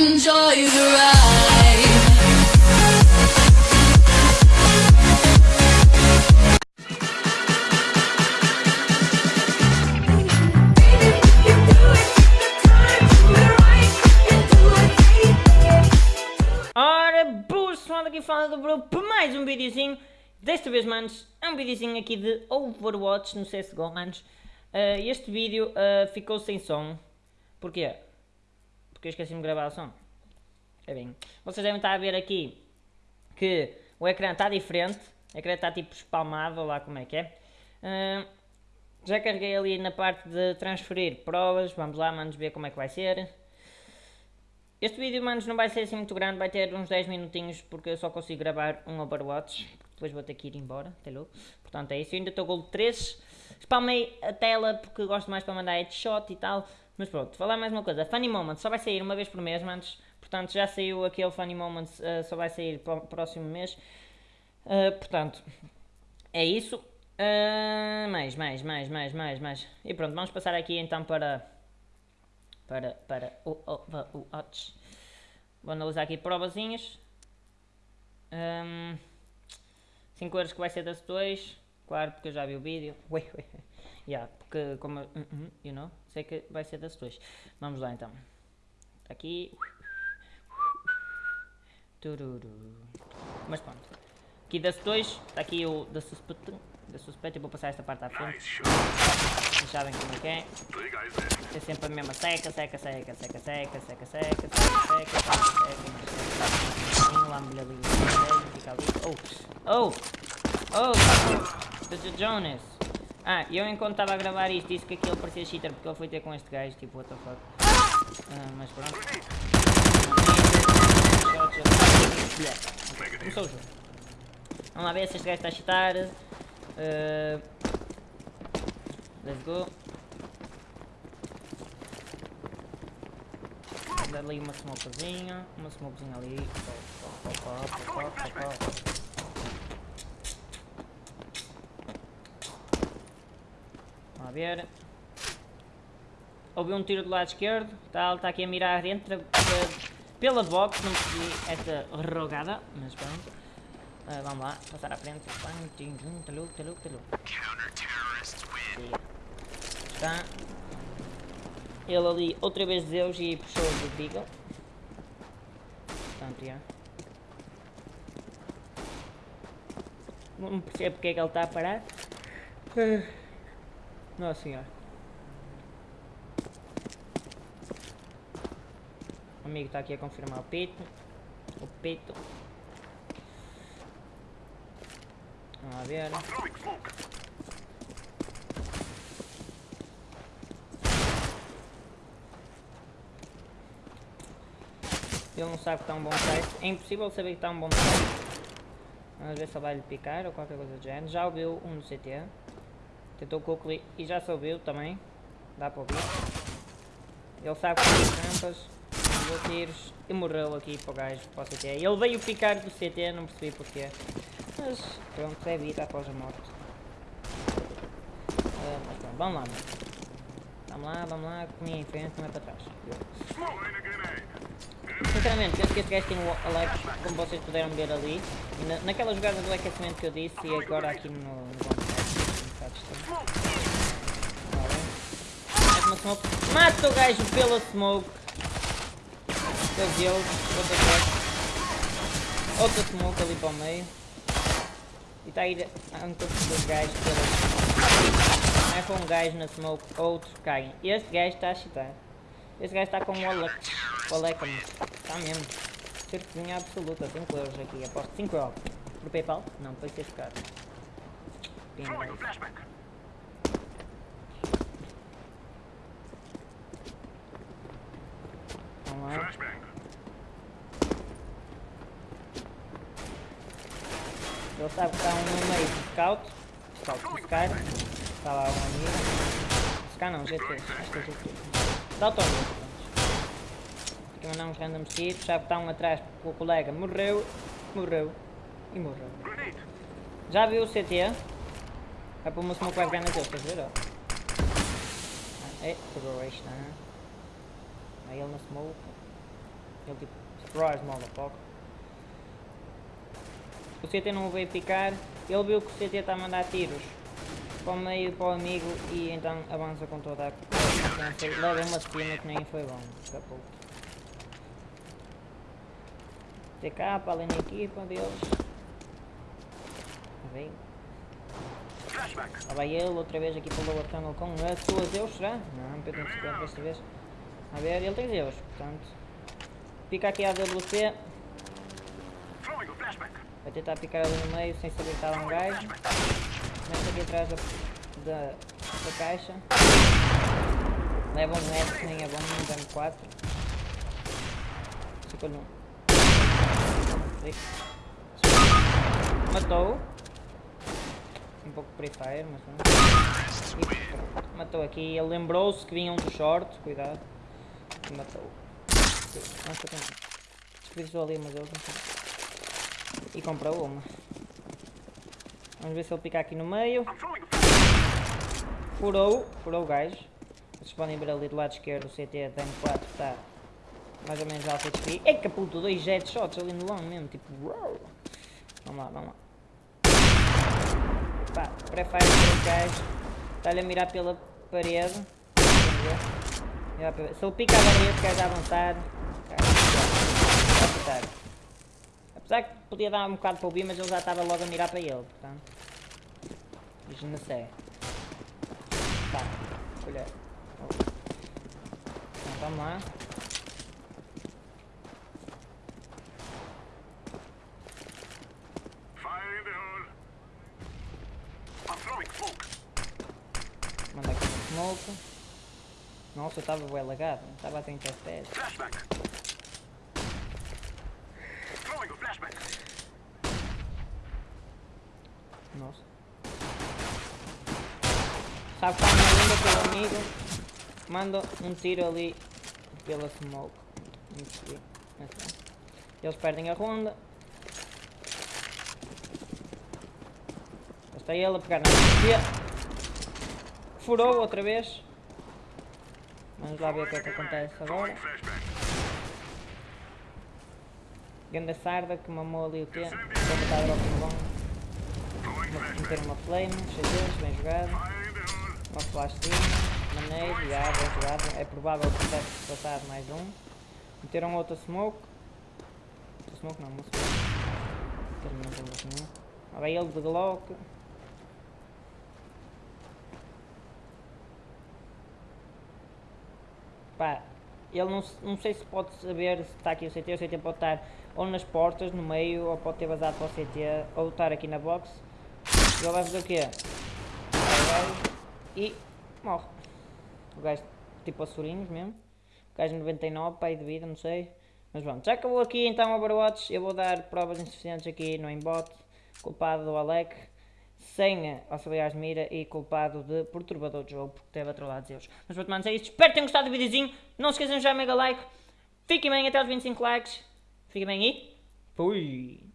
Enjoy the ride. Ora, boas pessoal, aqui fala do Bro para mais um videozinho Desta vez, manos, é um videozinho aqui de Overwatch no CSGO, manos uh, Este vídeo uh, ficou sem som Porquê? Porque eu esqueci-me de gravar o som. É bem, vocês devem estar a ver aqui Que o ecrã está diferente. O ecrã está tipo espalmado, lá como é que é. Uh, Já carreguei ali na parte de transferir provas. Vamos lá, manos, ver como é que vai ser. Este vídeo, manos, não vai ser assim muito grande, vai ter uns 10 minutinhos, porque eu só consigo gravar um Overwatch, depois vou ter que ir embora, tá louco? Portanto é isso, eu ainda estou Gold 3, spamei a tela porque gosto mais para mandar headshot e tal, mas pronto, falar mais uma coisa, Funny Moments só vai sair uma vez por mês, manos, portanto já saiu aquele Funny Moments, uh, só vai sair para o próximo mês, uh, portanto, é isso, uh, mais, mais, mais, mais, mais, mais, e pronto, vamos passar aqui então para para, para o Overwatch. Vou analisar aqui provazinhas. Um, 5 euros que vai ser das 2. Claro, porque eu já vi o vídeo. Ui, ui. Yeah, porque como... Uh -huh, you know, sei que vai ser das 2. Vamos lá então. Aqui. Tururu. Mas pronto. Aqui das 2. Está aqui o da Suspect da suspeita e vou passar esta parte à frente. Vocês sabem como é que é. É sempre a mesma seca, seca, seca, seca, seca, seca, seca, seca, seca, seca, seca, lá mulher ali, fica ali. Oh, oh, oh, Mr. Jonas. Ah, eu enquanto estava a gravar isto disse que aquilo parecia cheater porque ele foi ter com este gajo, tipo, what the fuck. Ah, mas pronto. Começou o jogo. Vamos lá ver se este gajo está a cheatar. Uh, let's go. Dá ali uma smokezinha, uma smokezinha ali. Opa, opa, opa, Vamos ver. Ouvi um tiro do lado esquerdo, tal, está aqui a mirar dentro pela box, não percebi esta rogada, mas pronto. Uh, vamos lá, passar à frente. Talou. Está. Ele ali, outra vez Zeus e puxou o Beagle. Portanto, já. Não percebo porque é que ele está a parar. Nossa senhora. O amigo está aqui a confirmar o peito. O peito. Vamos ver. Ele não sabe que está um bom site. É impossível saber que está um bom site. Vamos ver se ele vai lhe picar ou qualquer coisa do género. Já ouviu um no CT. Tentou com o clique e já se ouviu também. Dá para ouvir. Ele sabe que tem trampas. Deu tiros e morreu aqui para o gajo, para o CT. Ele veio picar do CT, não percebi porquê. Mas pronto, é vida após a morte. Uh, mas pronto, vamos lá. Vamos lá, vamos lá, comi em frente, não é para trás. Sinceramente, penso que este gajo tem o Alex, como vocês puderam ver ali. Na, naquela jogada do aquecimento que eu disse e agora aqui no, no Smoke. Mata o gajo pela smoke. Fazê-lo. Outra vez. Outra smoke ali para o meio. E está a ir a encontro dos gajos para... É com um gajo na smoke, outros caem. Este gajo está a chitar. Este gajo está com o Alec. O Alec, está mesmo. Certezinha absoluta, 5 euros aqui, aposto 5 euros. Por Paypal? Não, foi ser caro. Vamos lá. Ele sabe que está um no meio de scout. Scout de Scar. Está lá um amigo. Scar não, GT. Acho que é GT. Dá o torno. Aqui mandar uns random tiros. Sabe que está um atrás porque o colega morreu. Morreu. E morreu. Já viu o CT? Vai pôr uma smoke vai pegar naquele, estás a ver? Ah, é, pegou este, tá? Aí ele na smoke. Ele tipo, surprise motherfucker. O CT não veio picar, ele viu que o CT está a mandar tiros para o meio para o amigo e então avança com toda a. Leva uma esquina que nem foi bom, escapou. TK além da equipa deles. Bem. Lá vai ele outra vez aqui para o lower tunnel com as suas Zeus, será? Não, P250 desta vez. A ver, ele tem Zeus, portanto. Fica aqui a WC. Vai tentar picar ali no meio sem saber que está lá um gajo. Mete aqui atrás da, da, da caixa. Leva um que nem é bom, um dano 4. Ficou num. Matou. Um pouco Free Fire, mas não. E matou aqui. Ele lembrou-se que vinha um do short, cuidado. Matou. Não sei como. Desperdiçou ali, mas ele não e comprou uma. Vamos ver se ele pica aqui no meio. Furou, furou o gajo. Vocês podem ver ali do lado esquerdo o CT tem 4 está mais ou menos alto HP. É caputo, dois jet shots ali no long mesmo, tipo wow. Vamos lá, vamos lá. Pá, pré-fire esse gajo. Está-lhe a mirar pela parede. Se ele pica a parede, o gajo a avançar. Vai apertar. Apesar que podia dar um bocado para o B, mas ele já estava logo a mirar para ele, portanto. Sei. Tá, colher. Então vamos lá. Manda aqui no smoke. Nossa, eu estava bem lagado, estava a 30 FPS. Nossa. Sabe quando ainda pelo amigo? Manda um tiro ali pela smoke. Eles perdem a ronda. Está ele a pegar na. Furou outra vez. Vamos lá ver o que é que acontece agora. Ganda sarda que mamou ali o T. Vou botar drop no bom meter uma flame, xadrez, bem jogado. Uma flashzinha, maneiro, já, bem jogado. É provável que tivesse passado mais um. Meteram outra smoke. Outra smoke não, uma smoke. Não tem nenhum. Olha ele de Glock. Pá, ele não, não sei se pode saber se está aqui o CT, o CT pode estar ou nas portas, no meio, ou pode ter vazado para o CT, ou estar aqui na box. Ele vai fazer o quê? E morre. O gajo tipo assurinhos mesmo. O gajo 99, pai de vida, não sei. Mas pronto, já acabou aqui então o Overwatch. Eu vou dar provas insuficientes aqui no aimbot. Culpado do Alec. Sem auxiliares mira e culpado de perturbador de jogo porque teve a trollar Zeus. Mas pronto, manos, é isto. Espero que tenham gostado do videozinho. Não se esqueçam de já mega like. Fiquem bem até os 25 likes. Fiquem bem e fui!